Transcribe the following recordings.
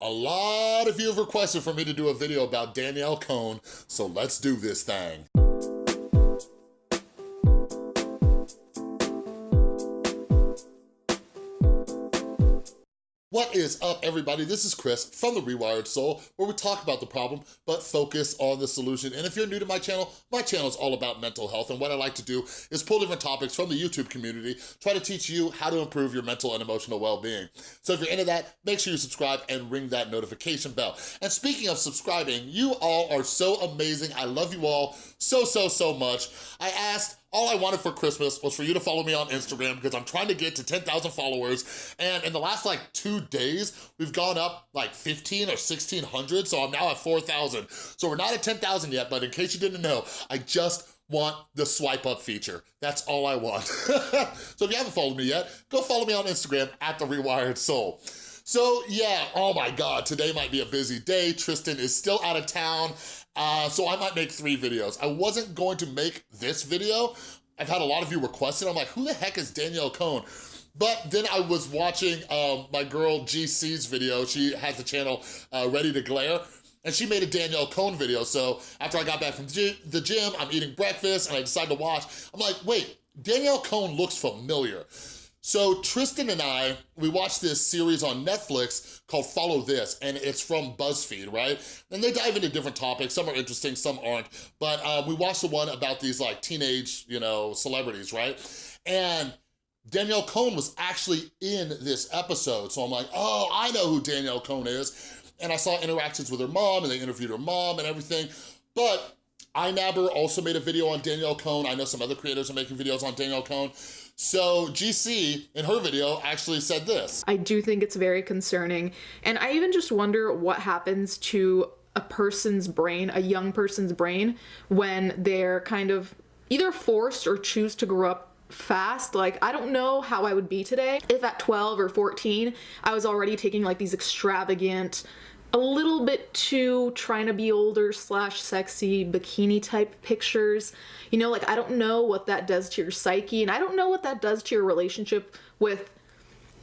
A lot of you have requested for me to do a video about Danielle Cohn, so let's do this thing. What is up, everybody? This is Chris from The Rewired Soul, where we talk about the problem, but focus on the solution. And if you're new to my channel, my channel is all about mental health, and what I like to do is pull different topics from the YouTube community, try to teach you how to improve your mental and emotional well-being. So if you're into that, make sure you subscribe and ring that notification bell. And speaking of subscribing, you all are so amazing. I love you all so, so, so much. I asked all I wanted for Christmas was for you to follow me on Instagram because I'm trying to get to 10,000 followers. And in the last like two days, we've gone up like 15 or 1,600. So I'm now at 4,000. So we're not at 10,000 yet, but in case you didn't know, I just want the swipe up feature. That's all I want. so if you haven't followed me yet, go follow me on Instagram at The Rewired Soul. So yeah, oh my God, today might be a busy day. Tristan is still out of town, uh, so I might make three videos. I wasn't going to make this video. I've had a lot of you request it. I'm like, who the heck is Danielle Cohn? But then I was watching um, my girl GC's video. She has the channel uh, Ready to Glare. And she made a Danielle Cohn video. So after I got back from the gym, I'm eating breakfast and I decided to watch. I'm like, wait, Danielle Cohn looks familiar. So Tristan and I, we watched this series on Netflix called Follow This, and it's from BuzzFeed, right? And they dive into different topics. Some are interesting, some aren't. But uh, we watched the one about these like teenage, you know, celebrities, right? And Danielle Cohn was actually in this episode. So I'm like, oh, I know who Danielle Cohn is. And I saw interactions with her mom, and they interviewed her mom and everything. But iNabber also made a video on Danielle Cohn. I know some other creators are making videos on Danielle Cohn. So GC, in her video, actually said this. I do think it's very concerning. And I even just wonder what happens to a person's brain, a young person's brain, when they're kind of either forced or choose to grow up fast like I don't know how I would be today if at 12 or 14 I was already taking like these extravagant a little bit too trying to be older slash sexy bikini type pictures. You know, like I don't know what that does to your psyche and I don't know what that does to your relationship with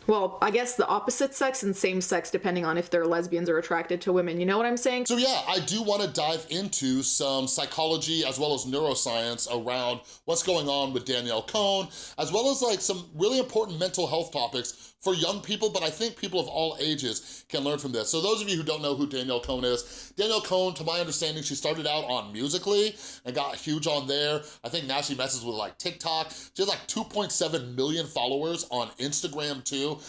well, I guess the opposite sex and same sex depending on if they're lesbians or attracted to women, you know what I'm saying? So yeah, I do wanna dive into some psychology as well as neuroscience around what's going on with Danielle Cohn, as well as like some really important mental health topics for young people, but I think people of all ages can learn from this. So those of you who don't know who Danielle Cohn is, Danielle Cohn, to my understanding, she started out on Musical.ly and got huge on there. I think now she messes with like TikTok. She has like 2.7 million followers on Instagram too.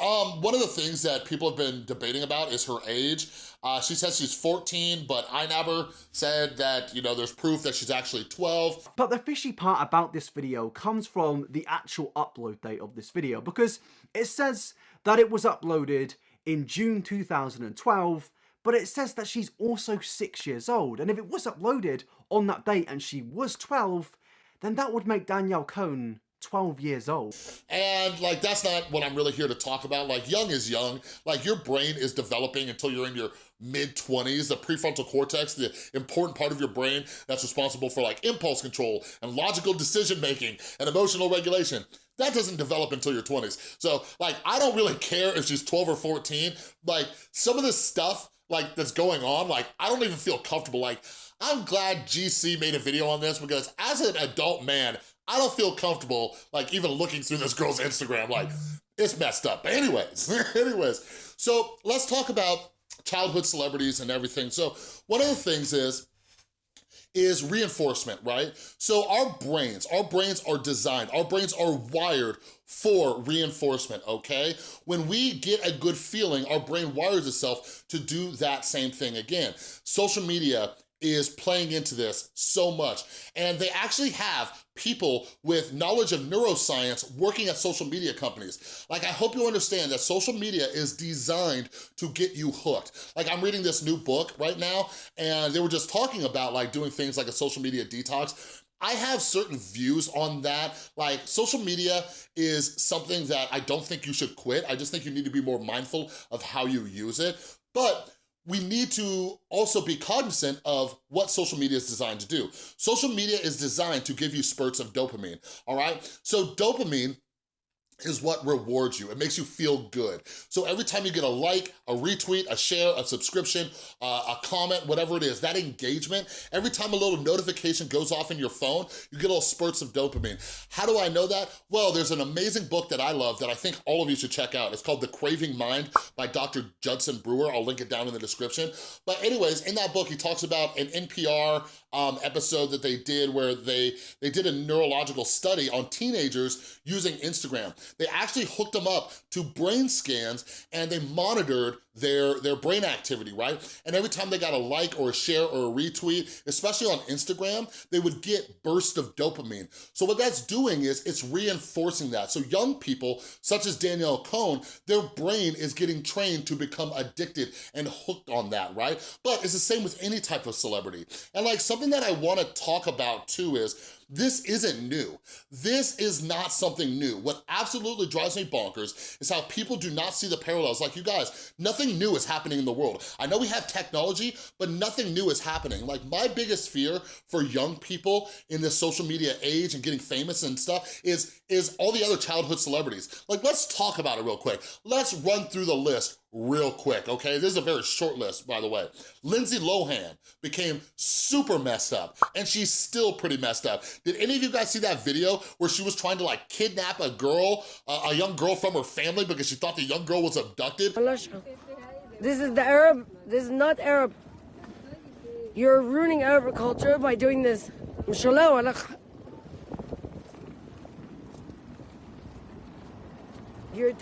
Um, one of the things that people have been debating about is her age. Uh, she says she's 14, but iNabber said that, you know, there's proof that she's actually 12. But the fishy part about this video comes from the actual upload date of this video because it says that it was uploaded in June 2012 but it says that she's also six years old. And if it was uploaded on that date and she was 12, then that would make Danielle Cohn 12 years old. And like, that's not what I'm really here to talk about. Like young is young. Like your brain is developing until you're in your mid 20s, the prefrontal cortex, the important part of your brain that's responsible for like impulse control and logical decision making and emotional regulation. That doesn't develop until your 20s. So like, I don't really care if she's 12 or 14. Like some of this stuff like that's going on, like I don't even feel comfortable. Like I'm glad GC made a video on this because as an adult man, I don't feel comfortable like even looking through this girl's Instagram, like it's messed up. But anyways, anyways, so let's talk about childhood celebrities and everything. So one of the things is, is reinforcement, right? So our brains, our brains are designed, our brains are wired for reinforcement, okay? When we get a good feeling, our brain wires itself to do that same thing again. Social media is playing into this so much. And they actually have people with knowledge of neuroscience working at social media companies. Like, I hope you understand that social media is designed to get you hooked. Like, I'm reading this new book right now, and they were just talking about like doing things like a social media detox. I have certain views on that. Like social media is something that I don't think you should quit. I just think you need to be more mindful of how you use it. But we need to also be cognizant of what social media is designed to do. Social media is designed to give you spurts of dopamine, all right? So dopamine is what rewards you. It makes you feel good. So every time you get a like, a retweet, a share, a subscription, uh, a comment, whatever it is, that engagement, every time a little notification goes off in your phone, you get little spurts of dopamine. How do I know that? Well, there's an amazing book that I love that I think all of you should check out. It's called The Craving Mind by Dr. Judson Brewer. I'll link it down in the description. But anyways, in that book, he talks about an NPR um, episode that they did where they, they did a neurological study on teenagers using Instagram. They actually hooked them up to brain scans and they monitored their, their brain activity, right? And every time they got a like or a share or a retweet, especially on Instagram, they would get bursts of dopamine. So what that's doing is it's reinforcing that. So young people, such as Danielle Cohn, their brain is getting trained to become addicted and hooked on that, right? But it's the same with any type of celebrity. And like something that I wanna talk about too is, this isn't new. This is not something new. What absolutely drives me bonkers is how people do not see the parallels. Like you guys, nothing new is happening in the world. I know we have technology, but nothing new is happening. Like my biggest fear for young people in this social media age and getting famous and stuff is, is all the other childhood celebrities. Like let's talk about it real quick. Let's run through the list real quick, okay? This is a very short list, by the way. Lindsay Lohan became super messed up, and she's still pretty messed up. Did any of you guys see that video where she was trying to like kidnap a girl, uh, a young girl from her family because she thought the young girl was abducted? This is the Arab, this is not Arab. You're ruining Arab culture by doing this. You're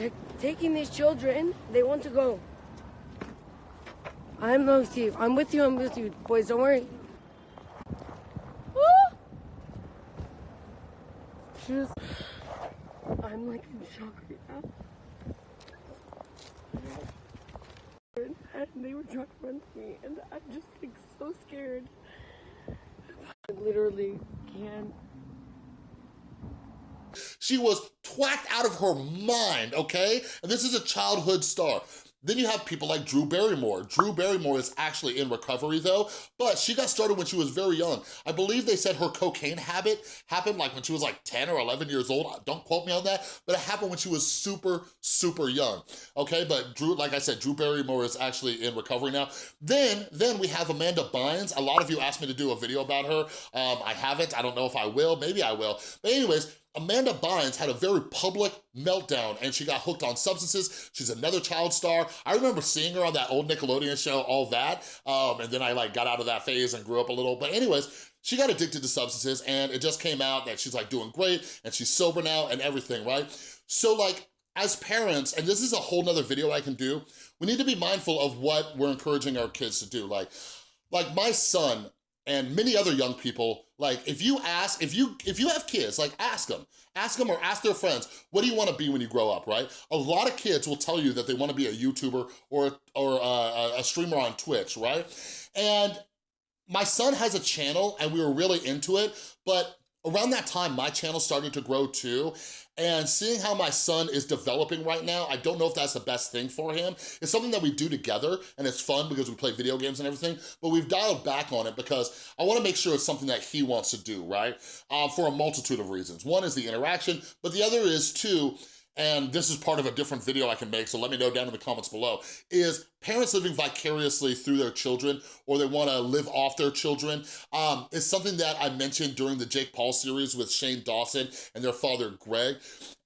these children, they want to go. I'm with you. I'm with you. I'm with you. Boys, don't worry. I'm like in shock right now. And they were trying to run to me, and I'm just like so scared. I literally can't she was twacked out of her mind, okay? And this is a childhood star. Then you have people like Drew Barrymore. Drew Barrymore is actually in recovery though, but she got started when she was very young. I believe they said her cocaine habit happened like when she was like 10 or 11 years old. Don't quote me on that, but it happened when she was super, super young. Okay, but Drew, like I said, Drew Barrymore is actually in recovery now. Then, then we have Amanda Bynes. A lot of you asked me to do a video about her. Um, I haven't, I don't know if I will, maybe I will. But anyways, Amanda Bynes had a very public meltdown and she got hooked on substances. She's another child star. I remember seeing her on that old Nickelodeon show, All That, um, and then I like got out of that phase and grew up a little. But anyways, she got addicted to substances and it just came out that she's like doing great and she's sober now and everything, right? So like, as parents, and this is a whole nother video I can do, we need to be mindful of what we're encouraging our kids to do. Like, like my son and many other young people, like if you ask, if you if you have kids, like ask them, ask them or ask their friends, what do you wanna be when you grow up, right? A lot of kids will tell you that they wanna be a YouTuber or, or a, a streamer on Twitch, right? And my son has a channel and we were really into it, but around that time, my channel started to grow too. And seeing how my son is developing right now, I don't know if that's the best thing for him. It's something that we do together and it's fun because we play video games and everything, but we've dialed back on it because I wanna make sure it's something that he wants to do, right? Uh, for a multitude of reasons. One is the interaction, but the other is too, and this is part of a different video I can make, so let me know down in the comments below, is parents living vicariously through their children or they wanna live off their children. Um, it's something that I mentioned during the Jake Paul series with Shane Dawson and their father, Greg.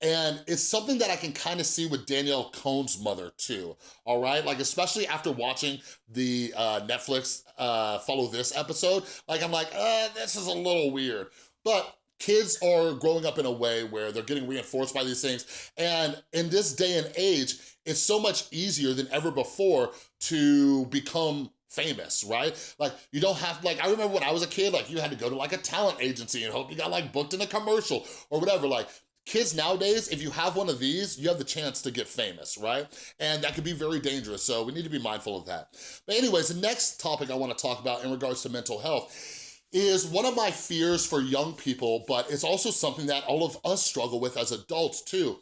And it's something that I can kind of see with Danielle Cohn's mother too, all right? Like, especially after watching the uh, Netflix uh, Follow This episode, like, I'm like, uh, this is a little weird. But kids are growing up in a way where they're getting reinforced by these things. And in this day and age, it's so much easier than ever before to become famous, right? Like you don't have, like I remember when I was a kid, like you had to go to like a talent agency and hope you got like booked in a commercial or whatever. Like kids nowadays, if you have one of these, you have the chance to get famous, right? And that could be very dangerous, so we need to be mindful of that. But anyways, the next topic I wanna talk about in regards to mental health is one of my fears for young people, but it's also something that all of us struggle with as adults too,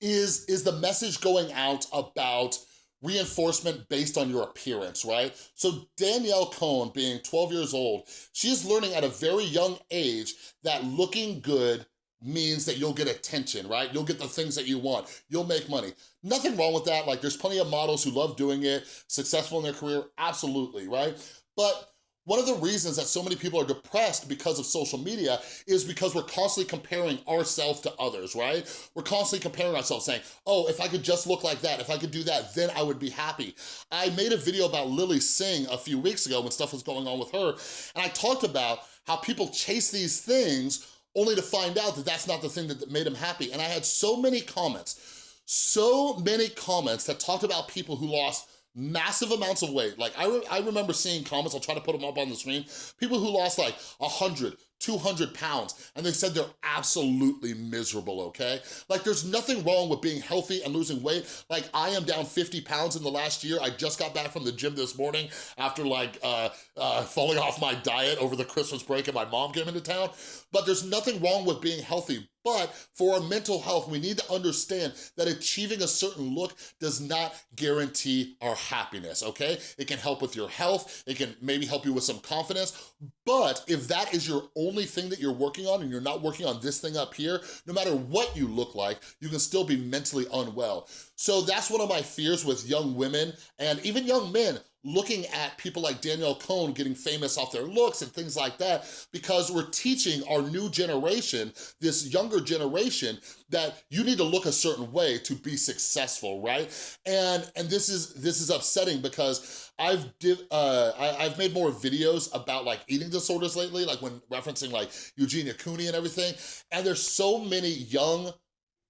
is, is the message going out about reinforcement based on your appearance, right? So Danielle Cohn, being 12 years old, she is learning at a very young age that looking good means that you'll get attention, right? You'll get the things that you want. You'll make money. Nothing wrong with that. Like there's plenty of models who love doing it, successful in their career, absolutely, right? But one of the reasons that so many people are depressed because of social media is because we're constantly comparing ourselves to others, right? We're constantly comparing ourselves saying, oh, if I could just look like that, if I could do that, then I would be happy. I made a video about Lilly Singh a few weeks ago when stuff was going on with her, and I talked about how people chase these things only to find out that that's not the thing that made them happy. And I had so many comments, so many comments that talked about people who lost massive amounts of weight. Like I, re I remember seeing comments, I'll try to put them up on the screen, people who lost like 100, 200 pounds, and they said they're absolutely miserable, okay? Like there's nothing wrong with being healthy and losing weight. Like I am down 50 pounds in the last year. I just got back from the gym this morning after like uh, uh, falling off my diet over the Christmas break and my mom came into town. But there's nothing wrong with being healthy. But for our mental health, we need to understand that achieving a certain look does not guarantee our happiness, okay? It can help with your health, it can maybe help you with some confidence, but if that is your only thing that you're working on and you're not working on this thing up here, no matter what you look like, you can still be mentally unwell. So that's one of my fears with young women and even young men looking at people like Danielle Cohn getting famous off their looks and things like that because we're teaching our new generation, this younger generation, that you need to look a certain way to be successful, right? And and this is this is upsetting because I've did uh, I, have made more videos about like eating disorders lately, like when referencing like Eugenia Cooney and everything, and there's so many young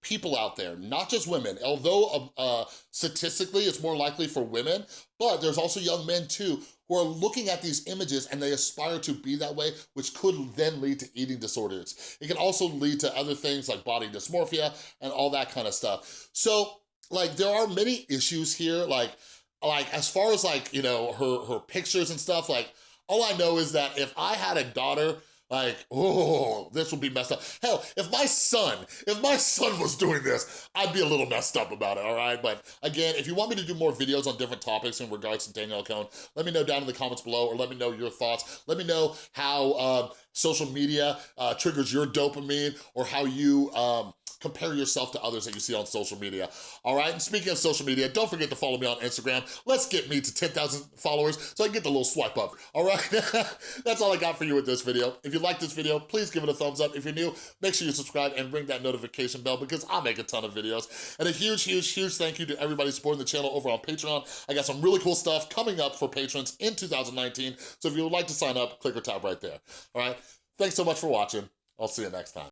people out there, not just women, although uh, statistically it's more likely for women, but there's also young men too who are looking at these images and they aspire to be that way, which could then lead to eating disorders. It can also lead to other things like body dysmorphia and all that kind of stuff. So like there are many issues here, like, like as far as like, you know, her, her pictures and stuff, like all I know is that if I had a daughter like, oh, this would be messed up. Hell, if my son, if my son was doing this, I'd be a little messed up about it, all right? But again, if you want me to do more videos on different topics in regards to Danielle Cohn, let me know down in the comments below or let me know your thoughts. Let me know how uh, social media uh, triggers your dopamine or how you um, compare yourself to others that you see on social media, all right? And speaking of social media, don't forget to follow me on Instagram. Let's get me to 10,000 followers so I can get the little swipe up, all right? That's all I got for you with this video. If you like this video, please give it a thumbs up. If you're new, make sure you subscribe and ring that notification bell because I make a ton of videos. And a huge, huge, huge thank you to everybody supporting the channel over on Patreon. I got some really cool stuff coming up for patrons in 2019. So if you would like to sign up, click or tap right there, all right? Thanks so much for watching. I'll see you next time.